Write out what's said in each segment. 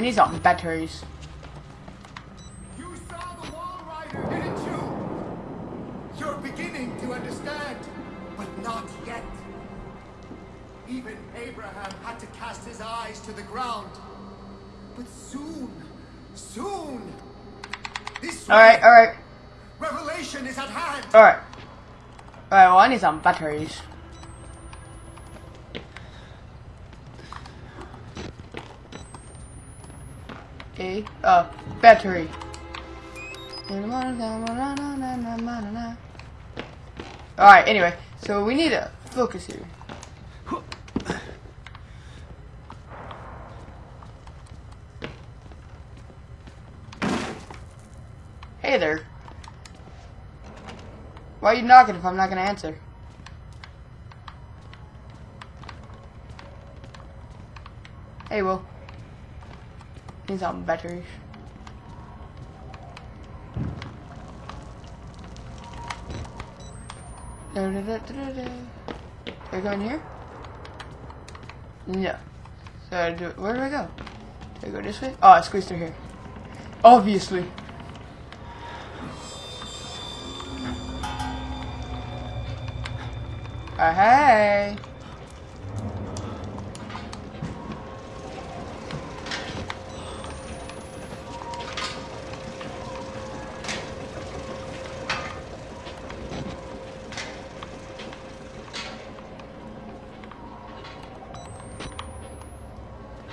I need some batteries. You saw the Walrider, didn't you? You're beginning to understand, but not yet. Even Abraham had to cast his eyes to the ground. But soon, soon, this Alright, way, alright, revelation is at hand. alright. Alright, well I need some batteries. Okay, uh, battery. Alright, anyway, so we need a focus here. Hey there. Why are you knocking if I'm not gonna answer? Hey, Will. Need some batteries. Da, da, da, da, da, da. Do I go in here? No. So I do where do I go? Do I go this way? Oh, I squeezed through here. Obviously. Uh, hey.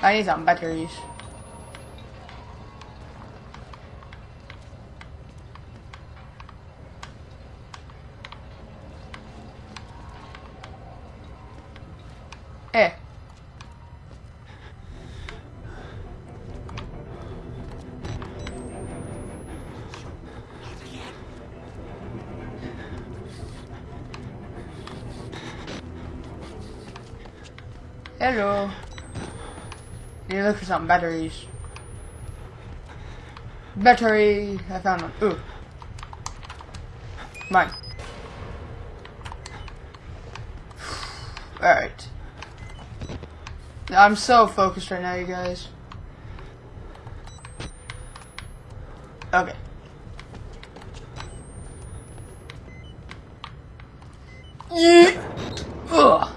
I need some batteries. Eh. Hello. Need to look for some batteries. Battery. I found one. Ooh. Mine. Alright. I'm so focused right now, you guys. Okay. Yeah. Ugh.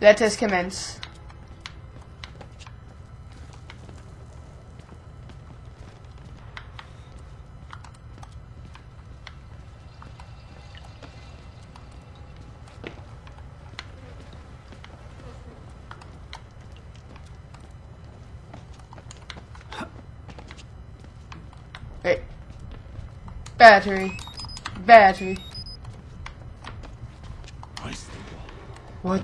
Let us commence. Wait. Battery. Battery. What?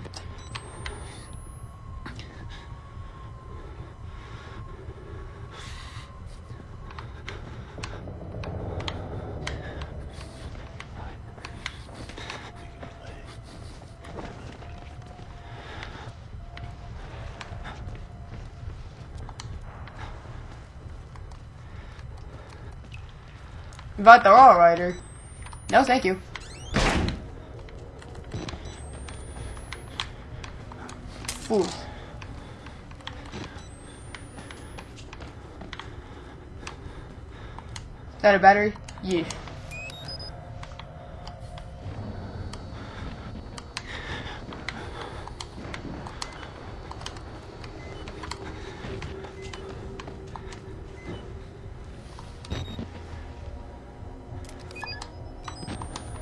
About the Walrider. No, thank you. Fool. Is that a battery? Yeah.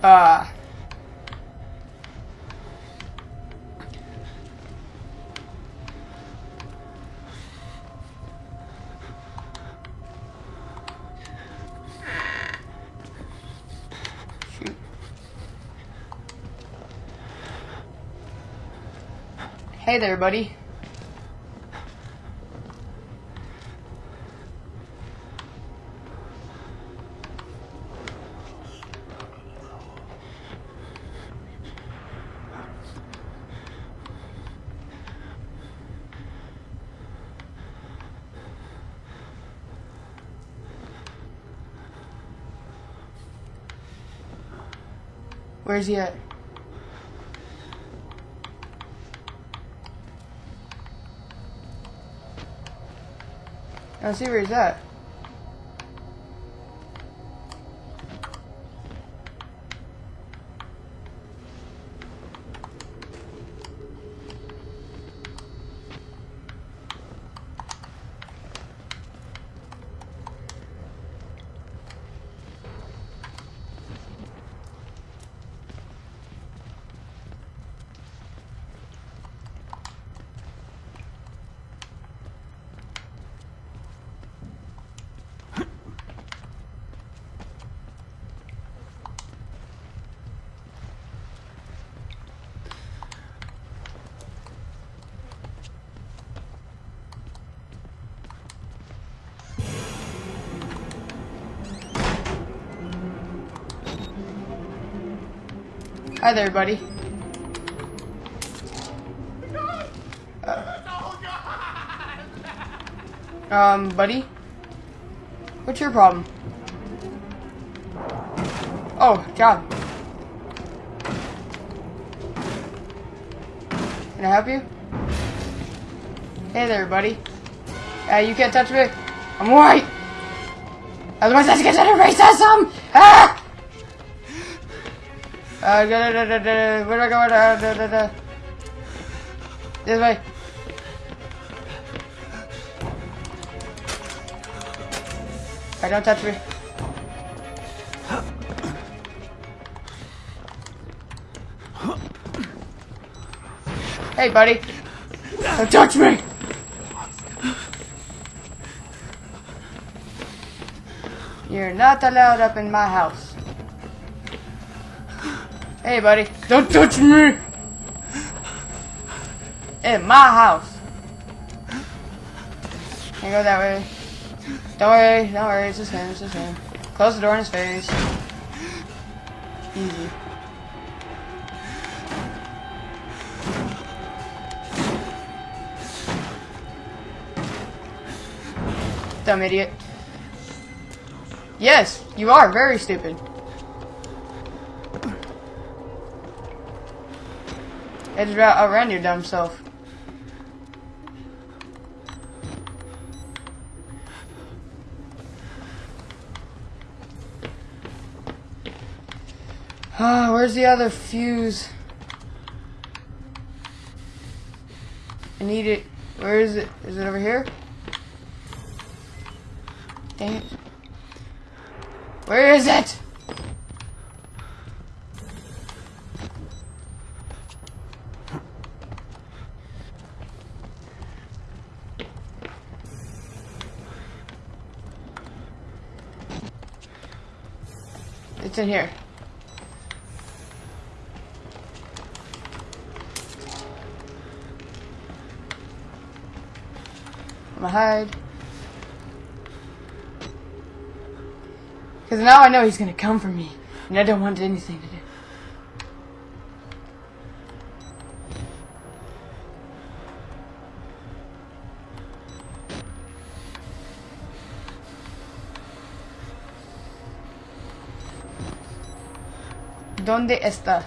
Uh, Hey there, buddy. Where's he at? I see where he's at. Hi there, buddy. God! Um, buddy? What's your problem? Oh, job. Can I help you? Hey there, buddy. Uh, you can't touch me. I'm white. Otherwise, that's considered racism. Ah! Uh, da, da, da, da, da, I? Da. This way. Alright, don't touch me. Hey, buddy. Don't touch me! You're not allowed up in my house. Hey, buddy. Don't touch me! In my house. Can't go that way. Don't worry, don't worry, it's just him, it's just him. Close the door in his face. Easy. Dumb idiot. Yes, you are very stupid. I just outran your dumb self. Ah, where's the other fuse? I need it. Where is it? Is it over here? Dang it. Where is it? It's in here. I'm gonna hide. Because now I know he's gonna come for me. And I don't want anything to ¿Dónde está?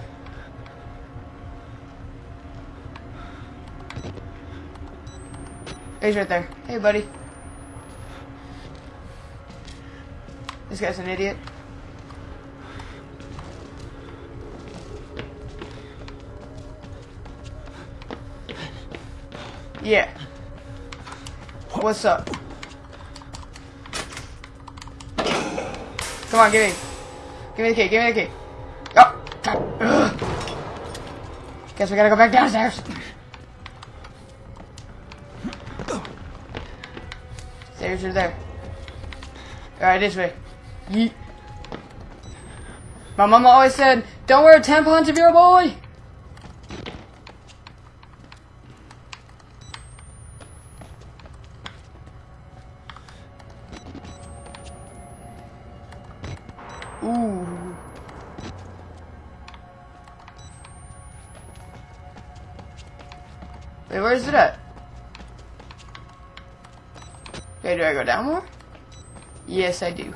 He's right there. Hey, buddy. This guy's an idiot. Yeah. What's up? Come on, give me. Give me the key, give me the key. Oh! Guess we gotta go back downstairs. Stairs are there. Alright, this way. Yeet. My mama always said, don't wear tampons if you're a boy! Ooh. Where's it at? Okay, do I go down more? Yes, I do.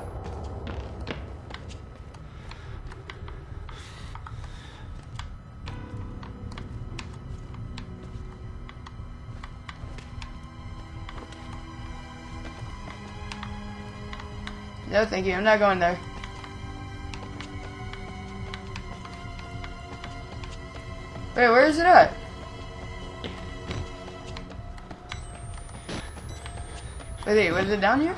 No, thank you. I'm not going there. Wait, where is it at? Wait, was it down here?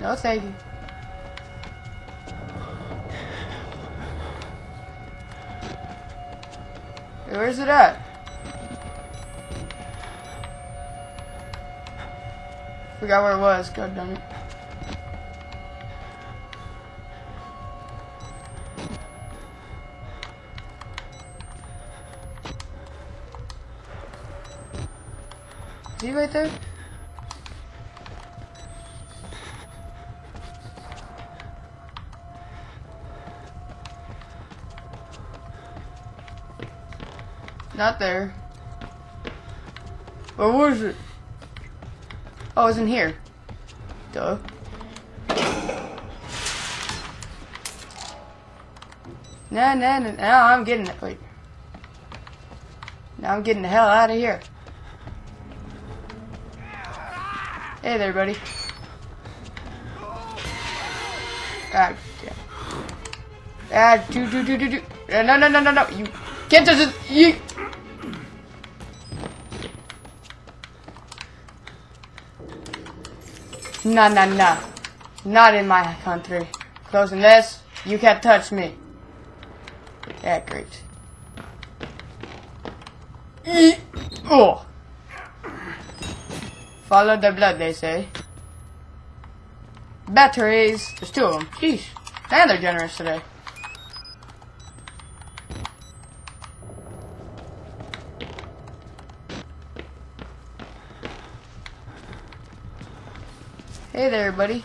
No, thank you. Where's it at? Forgot where it was. God damn it. Is he right there? Not there. Where was it? Oh, it's in here. Duh. Nah, nah, nah, nah, I'm getting it. Wait. Now I'm getting the hell out of here. Hey there, buddy. Ah, yeah. Ah, do, do, do, do, do. Uh, No, no, no, no, no. You can't touch it. You. Nah, nah, nah. Not in my country. Closing this. You can't touch me. Yeah, great. Oh. Follow the blood, they say. Batteries. There's two of them. Jeez. Man, they're generous today. Hey there, buddy.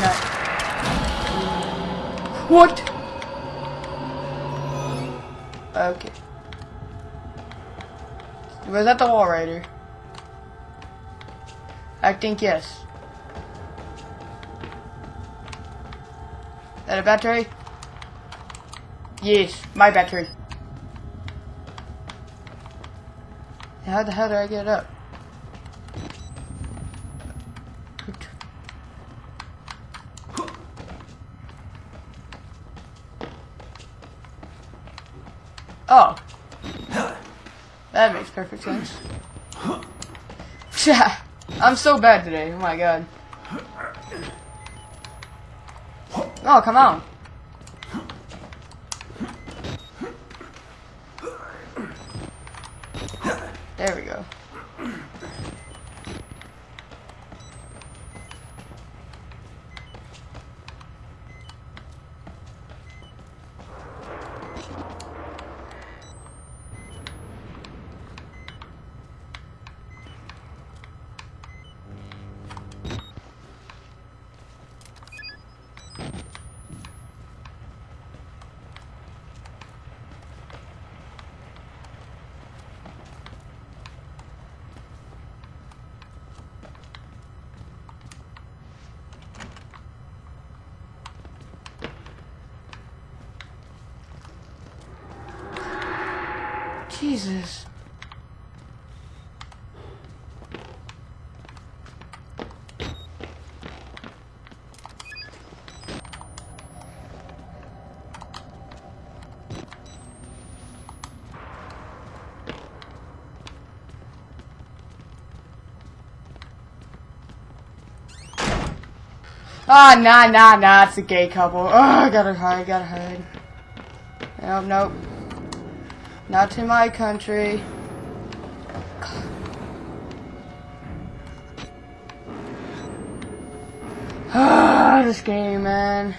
No. What? Okay. Was that the Walrider? I think yes. That a battery? Yes, my battery. How the hell do I get up? Oh. That makes perfect sense. Yeah, I'm so bad today. Oh my god. Oh, come on. There we go. Jesus. Ah, nah, nah, nah, it's a gay couple. Oh, I gotta hide, I gotta hide. Nope, nope. Not to my country. Ah, this game, man.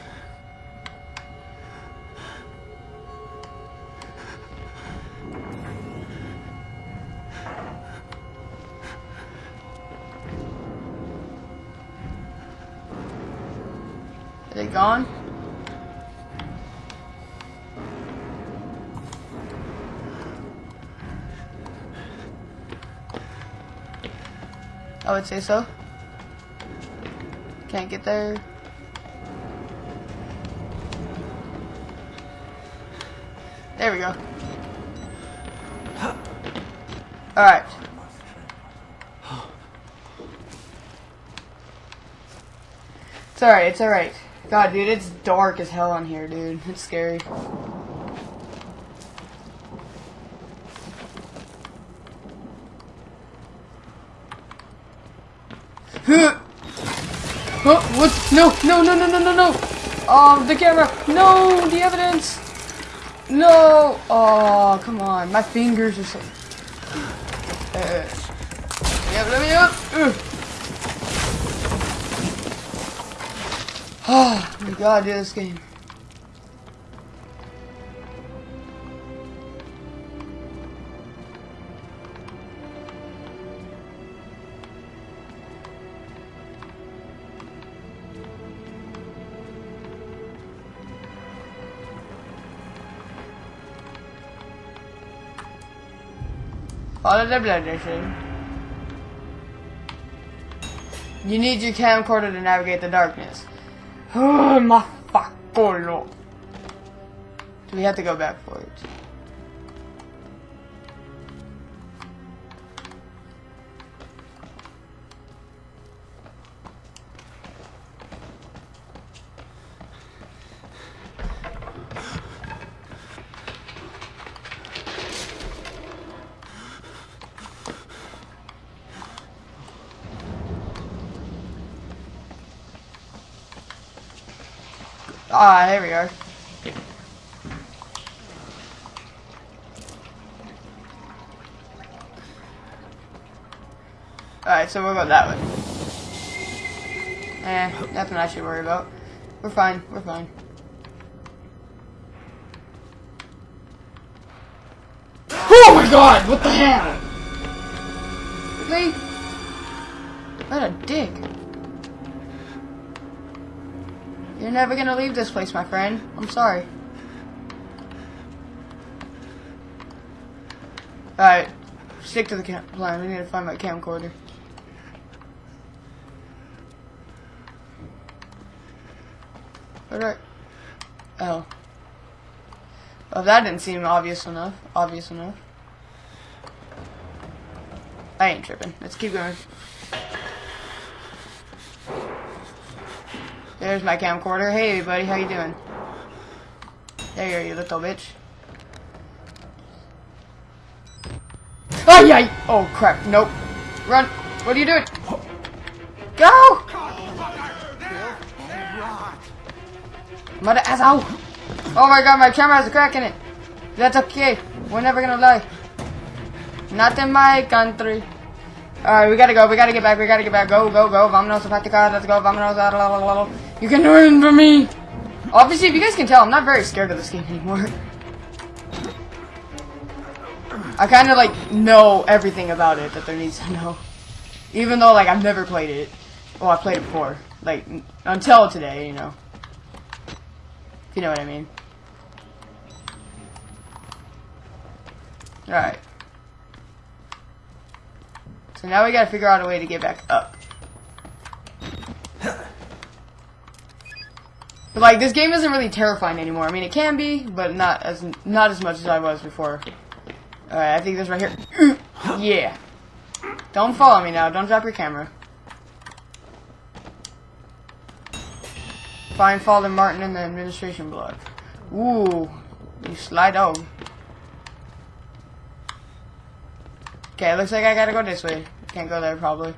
I would say so. Can't get there. There we go. Alright. It's alright, it's alright. God, dude, it's dark as hell in here, dude. It's scary. What? No, no, no, no, no, no, no! Um, the camera! No, the evidence! No! Oh, come on. My fingers are so... Uh, yeah, let me up! Ugh. Oh my god, dude, this game. Follow the blood. You need your camcorder to navigate the darkness. Oh my fucking lord. Do we have to go back for it? Ah, here we are. Alright, so we'll go that way. Eh, nothing I should worry about. We're fine, we're fine. Oh my god, what the hell? Really? What a dick. Never gonna leave this place, my friend. I'm sorry. Alright. Stick to the plan. We need to find my camcorder. Alright. Oh. Well, that didn't seem obvious enough. Obvious enough. I ain't tripping. Let's keep going. There's my camcorder. Hey, buddy, how you doing? There you are, you little bitch. Oh, yeah! Oh, crap. Nope. Run. What are you doing? Go! Mother asshole! Oh my god, my camera has a crack in it. That's okay. We're never gonna lie. Not in my country. Alright, we gotta go. We gotta get back. We gotta get back. Go, go, go. Vamonos, Patica. Let's go. Blah. You can run for me. Obviously, if you guys can tell, I'm not very scared of this game anymore. I kind of, like, know everything about it that there needs to know. Even though, like, I've never played it. Well, I played it before. Like, until today, you know. If you know what I mean. Alright. So now we gotta figure out a way to get back up. But like this game isn't really terrifying anymore. I mean it can be, but not as not as much as I was before. Alright, I think this right here. yeah. Don't follow me now, don't drop your camera. Find Father Martin in the administration block. Ooh, you slide out. Okay, looks like I gotta go this way. Can't go there probably.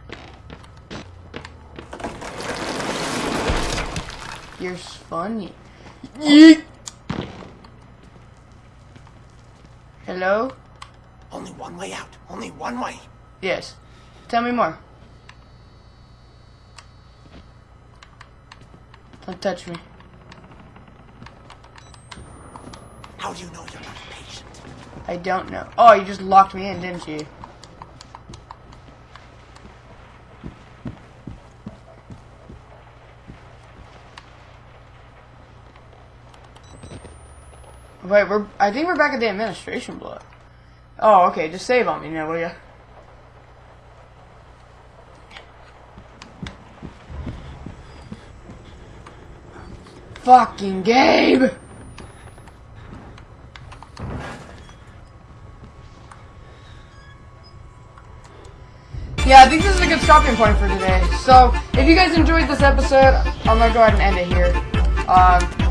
You're funny. Yeet. Hello? Only one way out. Only one way. Yes. Tell me more. Don't touch me. How do you know you're not a patient? I don't know. Oh, you just locked me in, didn't you? Wait, we're. I think we're back at the administration block. Oh, okay. Just save on me now, will ya? Fucking Gabe! Yeah, I think this is a good stopping point for today. So, if you guys enjoyed this episode, I'm gonna go ahead and end it here. Um,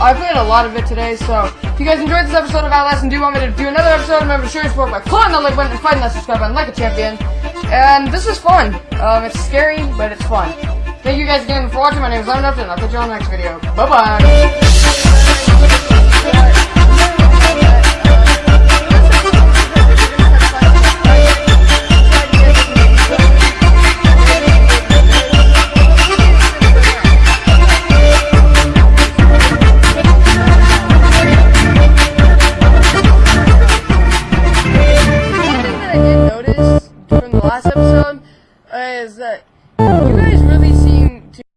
I played a lot of it today, so if you guys enjoyed this episode of Outlast and do want me to do another episode, remember to show your support by clicking the like button and fighting that subscribe button like a champion. And this is fun. Um, it's scary, but it's fun. Thank you guys again for watching. My name is Lemon Upton, and I'll catch you on the next video. Bye-bye.